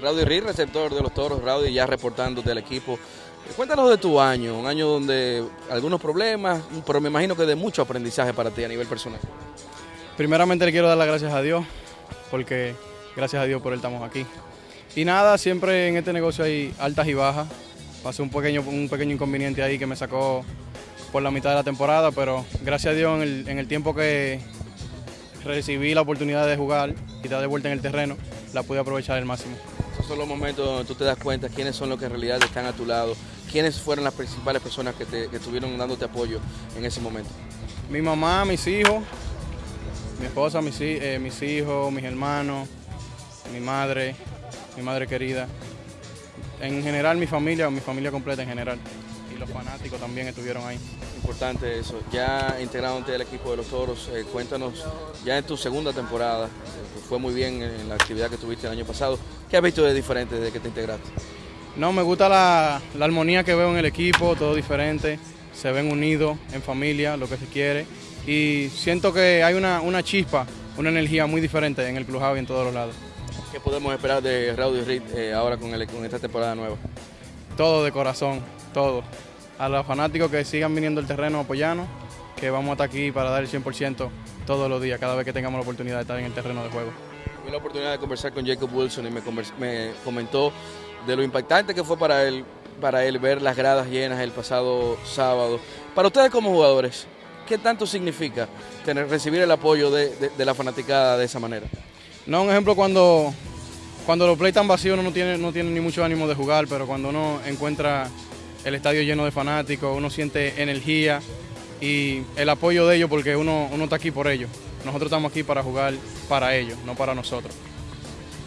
Raudy Reed, receptor de los toros, Raudy ya reportando del equipo. Cuéntanos de tu año, un año donde algunos problemas, pero me imagino que de mucho aprendizaje para ti a nivel personal. Primeramente le quiero dar las gracias a Dios, porque gracias a Dios por él estamos aquí. Y nada, siempre en este negocio hay altas y bajas. Pasé un pequeño, un pequeño inconveniente ahí que me sacó por la mitad de la temporada, pero gracias a Dios en el, en el tiempo que recibí la oportunidad de jugar y dar de vuelta en el terreno, la pude aprovechar al máximo. Son los momentos donde tú te das cuenta quiénes son los que en realidad están a tu lado, quiénes fueron las principales personas que, te, que estuvieron dándote apoyo en ese momento. Mi mamá, mis hijos, mi esposa, mis, eh, mis hijos, mis hermanos, mi madre, mi madre querida. En general mi familia, mi familia completa en general. Y los fanáticos también estuvieron ahí. Importante eso. Ya integrándote al equipo de los toros, eh, cuéntanos, ya en tu segunda temporada, eh, fue muy bien en la actividad que tuviste el año pasado, ¿qué has visto de diferente desde que te integraste? No, me gusta la, la armonía que veo en el equipo, todo diferente, se ven unidos, en familia, lo que se quiere. Y siento que hay una, una chispa, una energía muy diferente en el clubhouse y en todos los lados. ¿Qué podemos esperar de Raudy Reed eh, ahora con, el- con esta temporada nueva? Todo de corazón, todo. A los fanáticos que sigan viniendo al terreno apoyarnos, que vamos a estar aquí para dar el 100% todos los días, cada vez que tengamos la oportunidad de estar en el terreno de juego. Tuve la oportunidad de conversar con Jacob Wilson y me, me comentó de lo impactante que fue para él, para él ver las gradas llenas el pasado sábado. Para ustedes como jugadores, ¿qué tanto significa tener, recibir el apoyo de, de- de la fanaticada de esa manera? No, un ejemplo cuando, cuando los play están vacíos uno no tiene, no tiene ni mucho ánimo de jugar, pero cuando uno encuentra el estadio lleno de fanáticos, uno siente energía y el apoyo de ellos porque uno, uno está aquí por ellos. Nosotros estamos aquí para jugar para ellos, no para nosotros.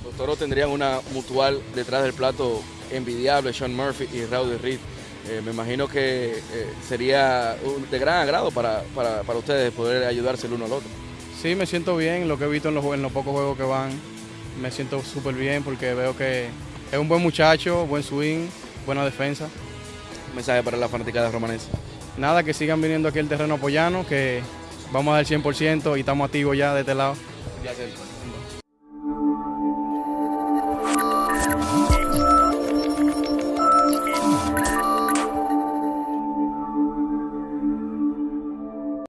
Los toros tendrían una mutual detrás del plato envidiable, Sean Murphy y Rowdy Reed. Eh, me imagino que eh, sería un- de gran agrado para, para, para ustedes poder ayudarse el uno al otro. Sí, me siento bien, lo que he visto en los, en los pocos juegos que van, me siento súper bien porque veo que es un buen muchacho, buen swing, buena defensa. Un mensaje para la fanaticada romanense. Nada, que sigan viniendo aquí al terreno a apoyarnos, que vamos a dar el 100% y estamos activos ya de este lado. Gracias.